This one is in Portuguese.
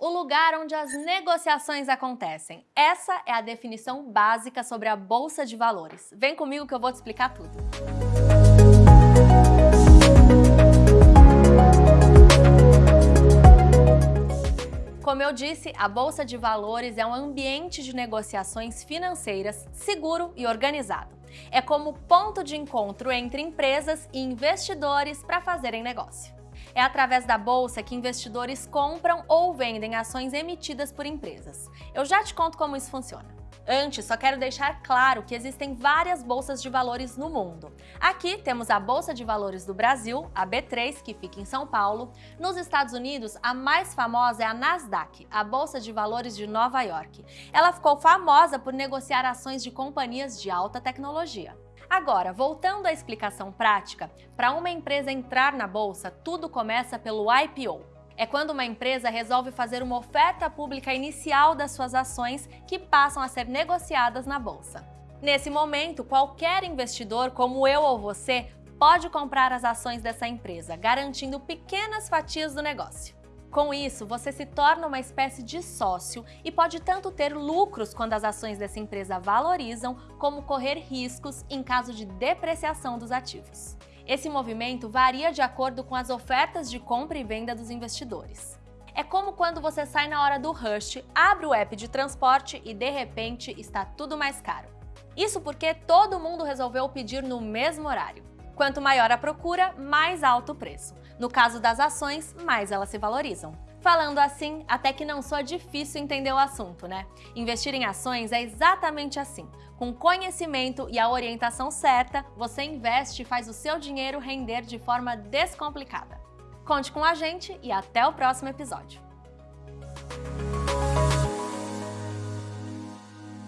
O lugar onde as negociações acontecem. Essa é a definição básica sobre a Bolsa de Valores. Vem comigo que eu vou te explicar tudo. Como eu disse, a Bolsa de Valores é um ambiente de negociações financeiras seguro e organizado. É como ponto de encontro entre empresas e investidores para fazerem negócio. É através da bolsa que investidores compram ou vendem ações emitidas por empresas. Eu já te conto como isso funciona. Antes, só quero deixar claro que existem várias bolsas de valores no mundo. Aqui temos a Bolsa de Valores do Brasil, a B3, que fica em São Paulo. Nos Estados Unidos, a mais famosa é a Nasdaq, a Bolsa de Valores de Nova York. Ela ficou famosa por negociar ações de companhias de alta tecnologia. Agora, voltando à explicação prática, para uma empresa entrar na bolsa, tudo começa pelo IPO, é quando uma empresa resolve fazer uma oferta pública inicial das suas ações que passam a ser negociadas na bolsa. Nesse momento, qualquer investidor, como eu ou você, pode comprar as ações dessa empresa, garantindo pequenas fatias do negócio. Com isso, você se torna uma espécie de sócio e pode tanto ter lucros quando as ações dessa empresa valorizam, como correr riscos em caso de depreciação dos ativos. Esse movimento varia de acordo com as ofertas de compra e venda dos investidores. É como quando você sai na hora do rush, abre o app de transporte e de repente está tudo mais caro. Isso porque todo mundo resolveu pedir no mesmo horário. Quanto maior a procura, mais alto o preço. No caso das ações, mais elas se valorizam. Falando assim, até que não soa difícil entender o assunto, né? Investir em ações é exatamente assim. Com conhecimento e a orientação certa, você investe e faz o seu dinheiro render de forma descomplicada. Conte com a gente e até o próximo episódio.